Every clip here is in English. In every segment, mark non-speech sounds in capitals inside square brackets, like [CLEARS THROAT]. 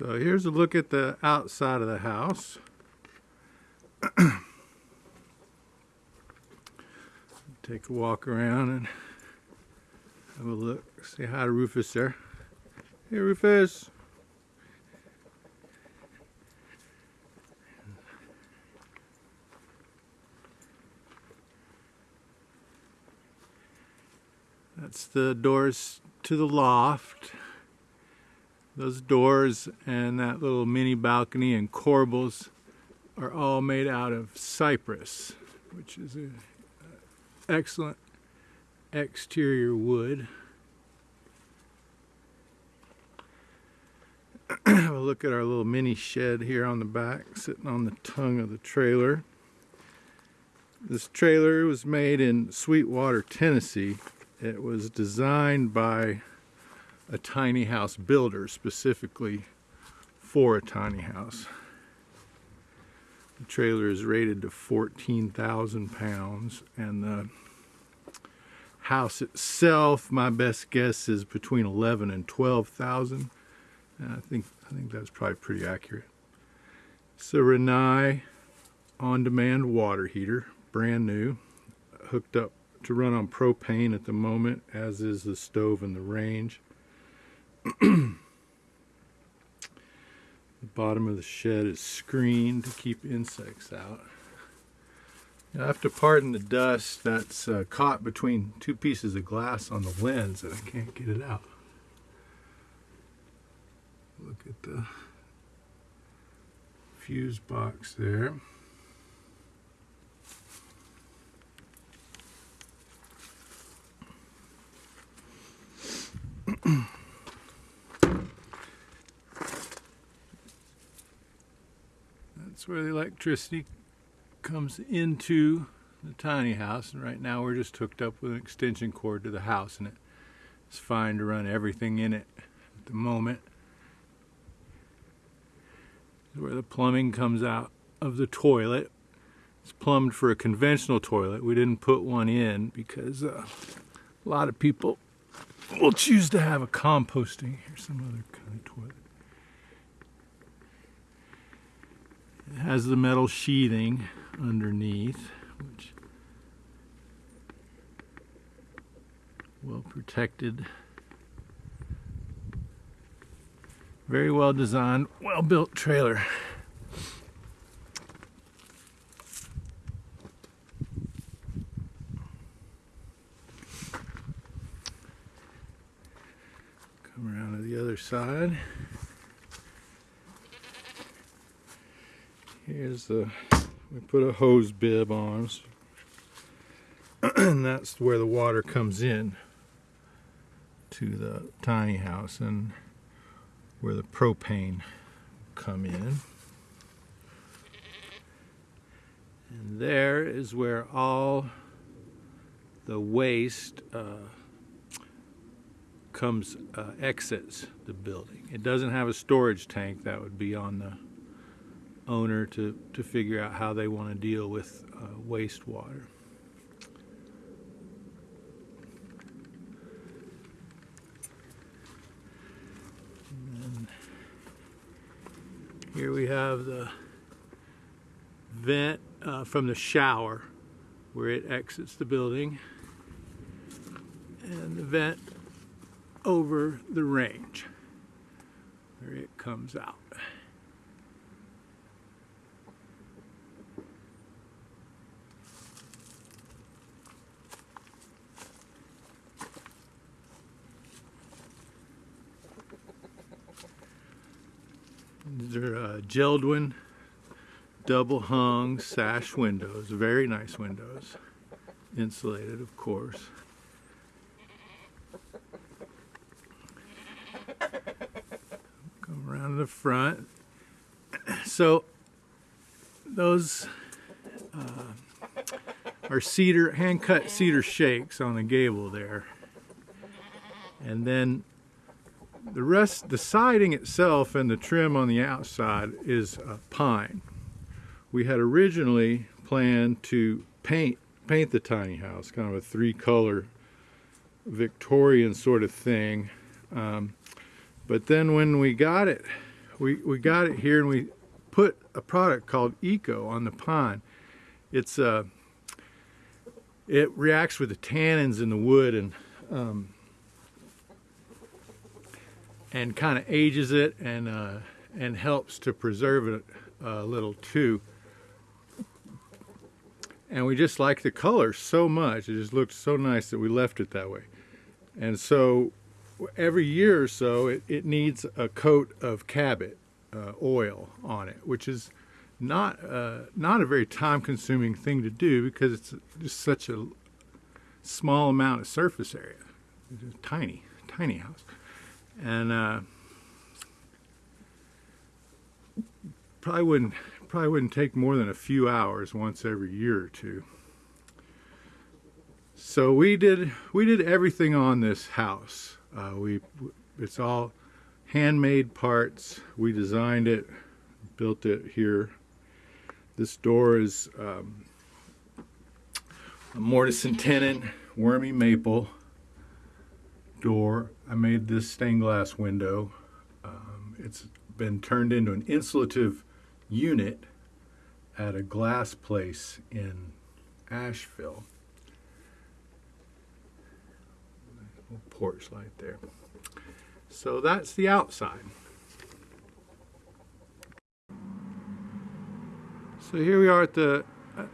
So here's a look at the outside of the house. [CLEARS THROAT] Take a walk around and have a look. Say hi to Rufus there. Hey Rufus. That's the doors to the loft. Those doors and that little mini balcony and corbels are all made out of cypress, which is an excellent exterior wood. [CLEARS THROAT] Have a look at our little mini shed here on the back, sitting on the tongue of the trailer. This trailer was made in Sweetwater, Tennessee. It was designed by a tiny house builder specifically for a tiny house. The trailer is rated to 14,000 pounds and the house itself, my best guess is between 11 and 12,000. I think I think that's probably pretty accurate. It's a Rinnai on-demand water heater, brand new, hooked up to run on propane at the moment, as is the stove and the range. The bottom of the shed is screened to keep insects out. Have to pardon the dust that's uh, caught between two pieces of glass on the lens and I can't get it out. Look at the fuse box there. [CLEARS THROAT] That's where the electricity comes into the tiny house and right now we're just hooked up with an extension cord to the house and it's fine to run everything in it at the moment. Where the plumbing comes out of the toilet. It's plumbed for a conventional toilet. We didn't put one in because uh, a lot of people will choose to have a composting or some other kind of toilet. Has the metal sheathing underneath, which well protected. Very well designed, well built trailer. Come around to the other side. Here's the we put a hose bib on [CLEARS THROAT] and that's where the water comes in to the tiny house and where the propane come in. And there is where all the waste uh, comes uh, exits the building. It doesn't have a storage tank. That would be on the owner to, to figure out how they want to deal with uh, wastewater. here we have the vent uh, from the shower where it exits the building and the vent over the range where it comes out. These are uh, Jeld-Wen double hung sash windows, very nice windows, insulated of course. Come around to the front. [CLEARS THROAT] So those uh, are cedar, hand cut cedar shakes on the gable there. And then the rest, the siding itself and the trim on the outside is uh, pine. We had originally planned to paint paint the tiny house, kind of a three-color Victorian sort of thing. Um, but then when we got it, we, we got it here and we put a product called Eco on the pine. It's uh, it reacts with the tannins in the wood and um, and kind of ages it and uh, and helps to preserve it a little too. And we just like the color so much. It just looked so nice that we left it that way. And so every year or so, it, it needs a coat of Cabot uh, oil on it, which is not uh, not a very time-consuming thing to do because it's just such a small amount of surface area. It's a tiny, tiny house, and uh, probably wouldn't probably wouldn't take more than a few hours once every year or two. So we did we did everything on this house. Uh, we it's all handmade parts. We designed it, built it here. This door is um, a mortise and tenon, wormy maple door. I made this stained glass window. Um, it's been turned into an insulative unit at a glass place in Asheville. porch light there. So that's the outside. So here we are at the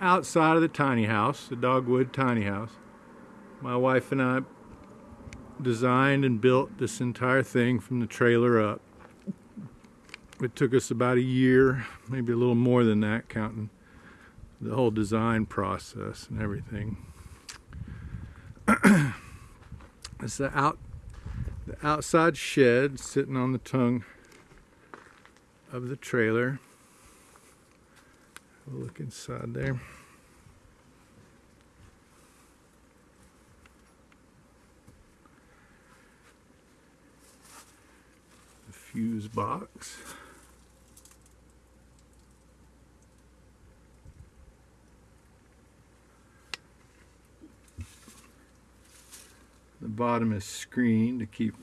outside of the tiny house, the dogwood tiny house. My wife and I designed and built this entire thing from the trailer up. It took us about a year, maybe a little more than that, counting the whole design process and everything. [CLEARS THROAT] it's the out the outside shed sitting on the tongue of the trailer. We'll look inside there. Fuse box. The bottom is screened to keep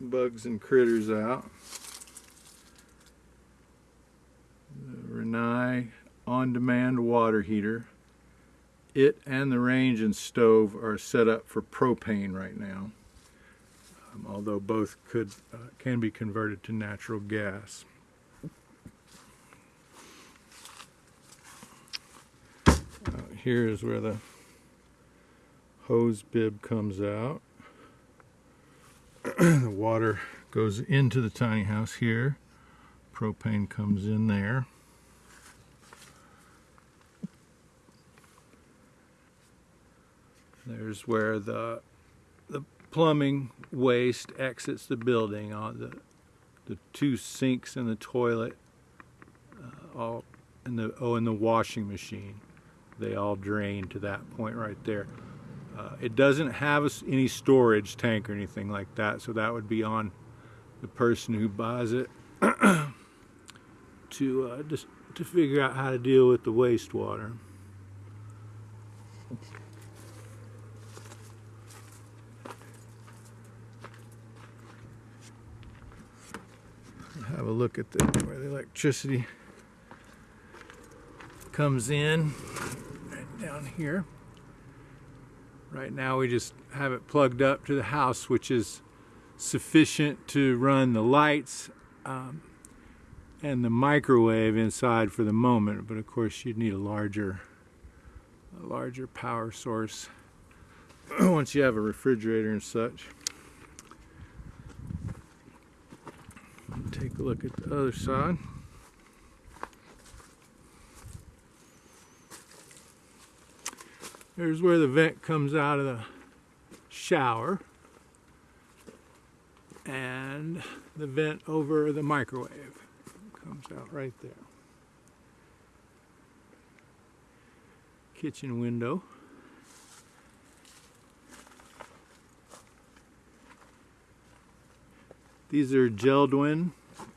bugs and critters out. The Rinnai on-demand water heater. It and the range and stove are set up for propane right now, um, although both could uh, can be converted to natural gas. Uh, here is where the hose bib comes out. [CLEARS THROAT] the water goes into the tiny house here. Propane comes in there. There's where the the plumbing waste exits the building. On uh, the the two sinks and the toilet, uh, all in the oh, and the washing machine. They all drain to that point right there. Uh, it doesn't have any storage tank or anything like that, so that would be on the person who buys it [CLEARS THROAT] to uh, just to figure out how to deal with the wastewater. Have a look at the, where the electricity comes in right down here. Right now we just have it plugged up to the house, which is sufficient to run the lights um, and the microwave inside for the moment. But of course you'd need a larger, a larger power source [CLEARS THROAT] once you have a refrigerator and such. Take a look at the other side. There's where the vent comes out of the shower and the vent over the microwave comes out right there. Kitchen window. These are Jeld-Wen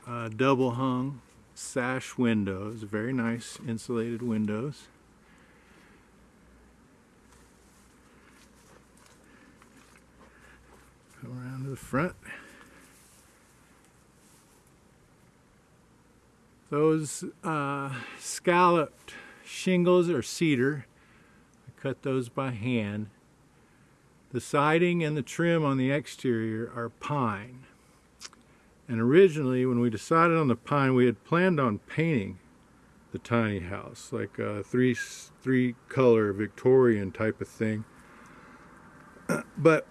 uh, double hung sash windows, very nice insulated windows. Come around to the front. Those uh, scalloped shingles are cedar. I cut those by hand. The siding and the trim on the exterior are pine. And originally, when we decided on the pine, we had planned on painting the tiny house, like a three three color Victorian type of thing. [CLEARS THROAT] But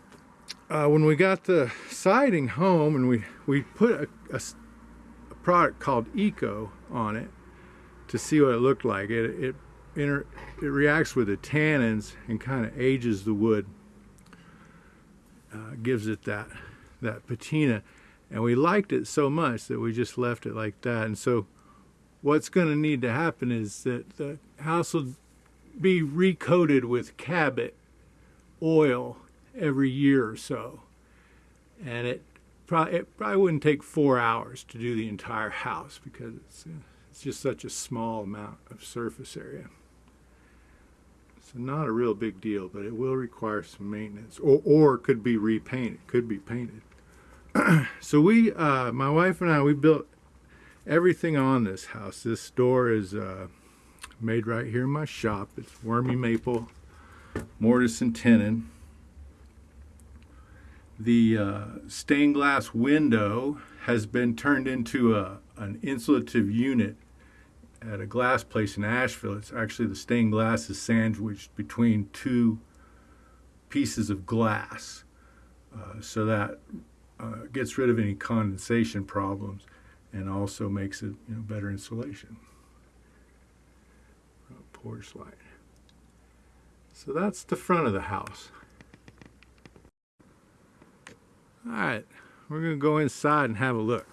uh, when we got the siding home and we we put a, a, a, product called Eco on it to see what it looked like, it it inter, it reacts with the tannins and kind of ages the wood, uh, gives it that that patina, and we liked it so much that we just left it like that. And so what's going to need to happen is that the house will be recoated with Cabot oil every year or so. And it, pro it probably wouldn't take four hours to do the entire house because it's, uh, it's just such a small amount of surface area. So not a real big deal, but it will require some maintenance or, or could be repainted, could be painted. [CLEARS THROAT] so we, uh, my wife and I, we built everything on this house. This door is uh, made right here in my shop. It's wormy maple, mortise and tenon. The uh, stained glass window has been turned into a, an insulative unit at a glass place in Asheville. It's actually the stained glass is sandwiched between two pieces of glass. Uh, so that uh, gets rid of any condensation problems and also makes it you know, better insulation. Porch light. So that's the front of the house. All right, we're going to go inside and have a look.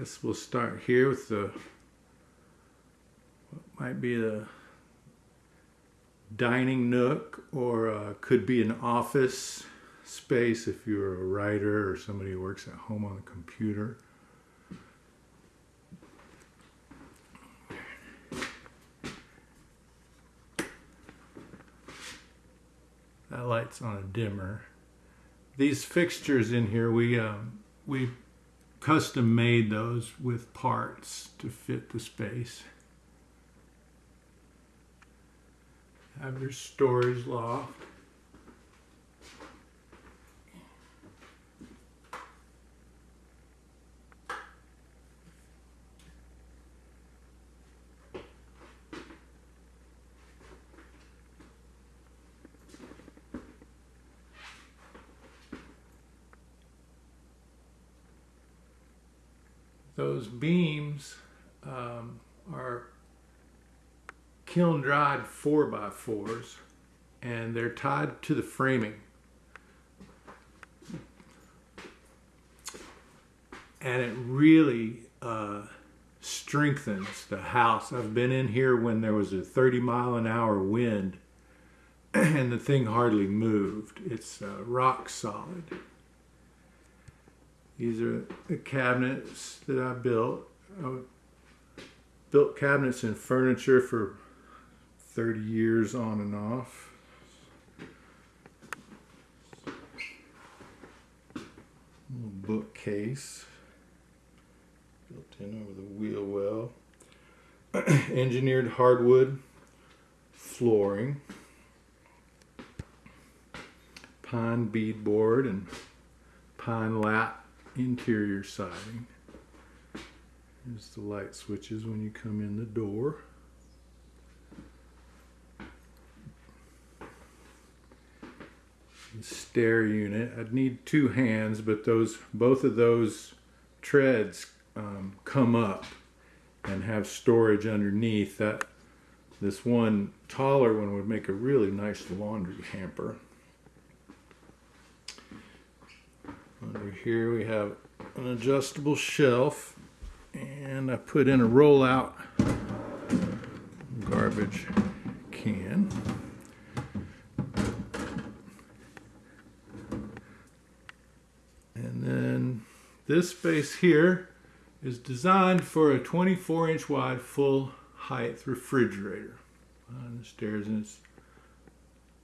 Guess we'll start here with the what might be the dining nook or uh, could be an office space if you're a writer or somebody who works at home on a computer. That light's on a dimmer. These fixtures in here, we um, we custom made those with parts to fit the space. Have your storage loft. Those beams um, are kiln dried 4 by 4s and they're tied to the framing. And it really uh, strengthens the house. I've been in here when there was a 30 mile an hour wind [CLEARS THROAT] and the thing hardly moved. It's uh, rock solid. These are the cabinets that I built. I built cabinets and furniture for 30 years on and off. Bookcase built in over the wheel well. [CLEARS THROAT] Engineered hardwood flooring. Pine beadboard and pine lap interior siding. Here's the light switches when you come in the door. The stair unit. I'd need two hands, but those both of those treads um, come up and have storage underneath. That this one taller one would make a really nice laundry hamper. Under here we have an adjustable shelf and I put in a rollout garbage can. And then this space here is designed for a 24 inch wide full height refrigerator. On the stairs and it's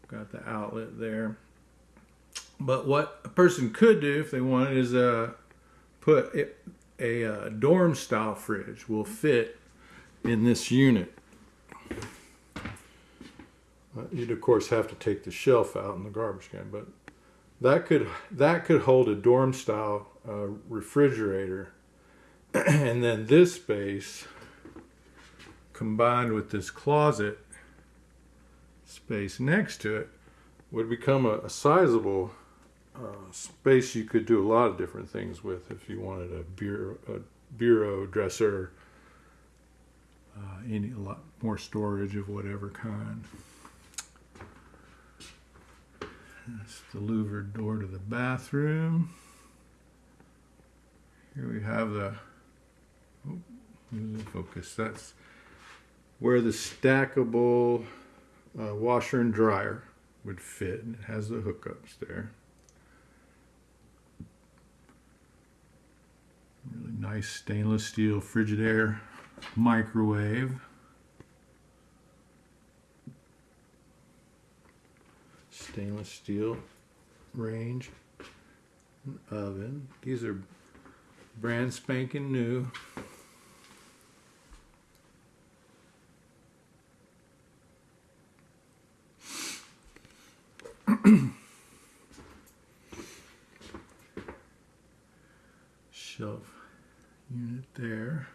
got the outlet there. But what a person could do if they wanted is uh, put a, uh dorm style fridge will fit in this unit. You'd of course have to take the shelf out in the garbage can, but that could that could hold a dorm style uh, refrigerator, [CLEARS THROAT] and then this space combined with this closet space next to it would become a, a sizable uh, space you could do a lot of different things with if you wanted a bureau, a bureau dresser, uh, any a lot more storage of whatever kind. That's the louvered door to the bathroom. Here we have the oh, focus. That's where the stackable uh, washer and dryer would fit. It has the hookups there. Really nice stainless steel Frigidaire microwave. Stainless steel range oven. These are brand spanking new. [CLEARS THROAT] Shelf unit there.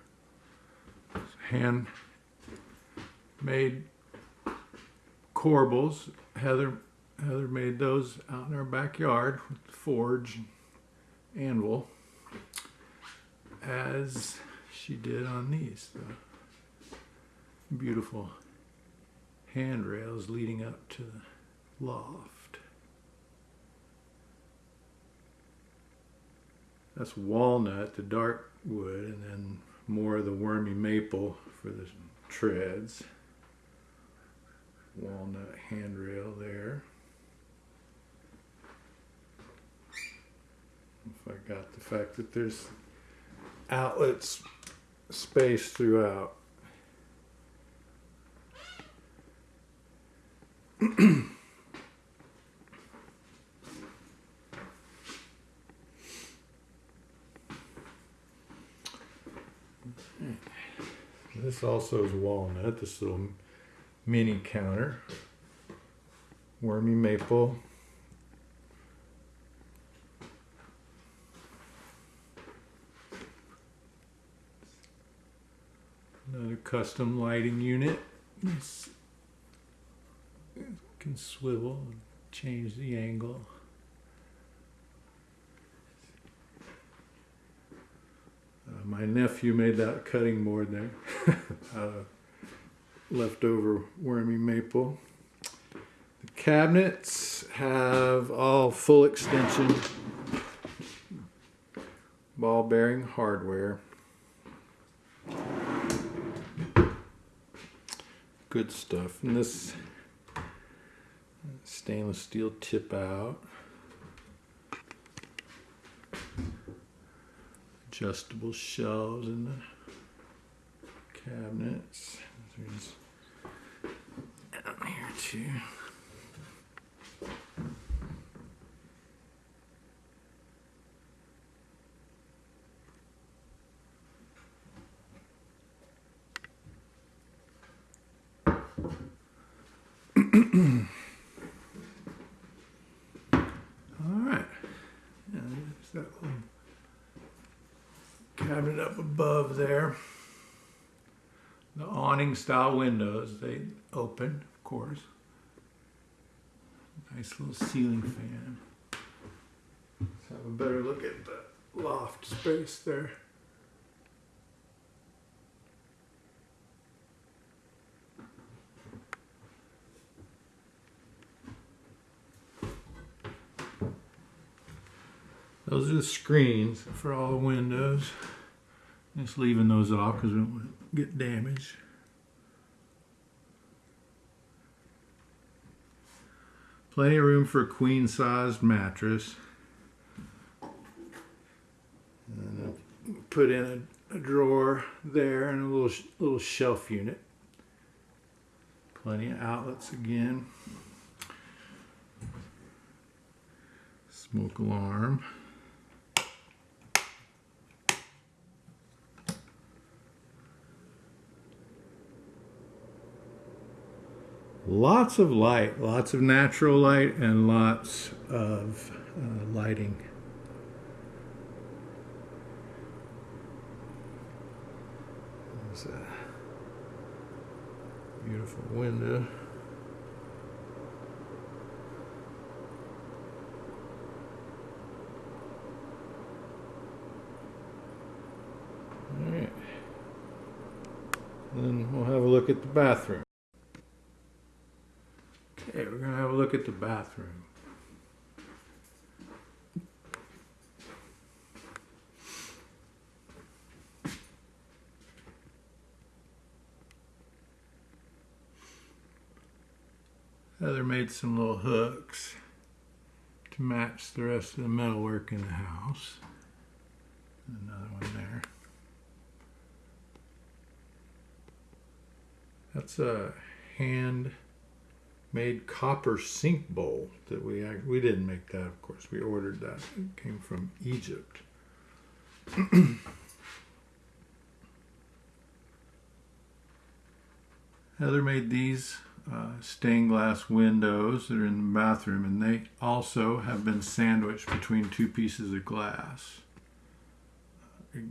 Hand made corbels. Heather Heather made those out in our backyard with the forge and anvil as she did on these. The beautiful handrails leading up to the loft. That's walnut, the dark wood, and then more of the wormy maple for the treads. Walnut handrail there. If I got the fact that there's outlets space throughout. [CLEARS THROAT] this also is walnut, this little mini counter. Wormy maple. Another custom lighting unit. This can swivel and change the angle. My nephew made that cutting board there. [LAUGHS] uh, leftover wormy maple. The cabinets have all full extension ball bearing hardware. Good stuff. And this stainless steel tip out. Adjustable shelves in the cabinets. There's down here too. All right. Yeah, there's that little cabinet up above there. The awning style windows, they open, of course. Nice little ceiling fan. Let's have a better look at the loft space there. Those are the screens for all the windows. Just leaving those off because we don't want to get damaged. Plenty of room for a queen sized mattress. Put in a, a drawer there and a little little shelf unit. Plenty of outlets again. Smoke alarm. Lots of light, lots of natural light, and lots of uh, lighting. There's a beautiful window. All right. Then we'll have a look at the bathroom. Okay, we're gonna have a look at the bathroom. Heather made some little hooks to match the rest of the metalwork in the house. Another one there. That's a hand made copper sink bowl that we we didn't make that of course. We ordered that. It came from Egypt. [CLEARS THROAT] Heather made these uh, stained glass windows that are in the bathroom and they also have been sandwiched between two pieces of glass. It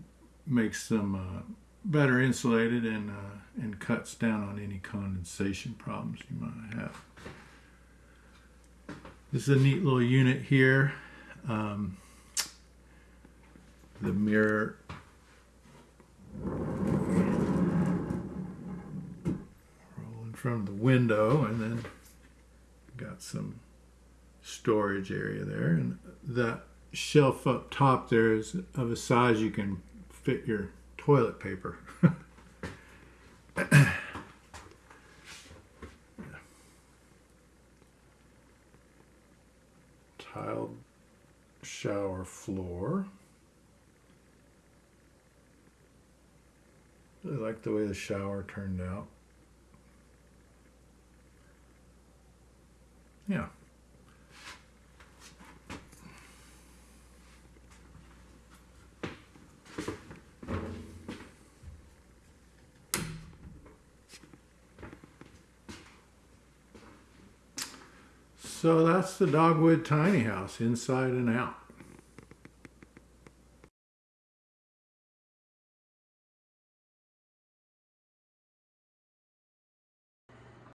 makes them uh, better insulated and uh, and cuts down on any condensation problems you might have. This is a neat little unit here. Um, the mirror roll in front of the window and then got some storage area there and that shelf up top there is of a size you can fit your toilet paper. [LAUGHS] Tiled shower floor. Really like the way the shower turned out. Yeah. So that's the Dogwood tiny house inside and out.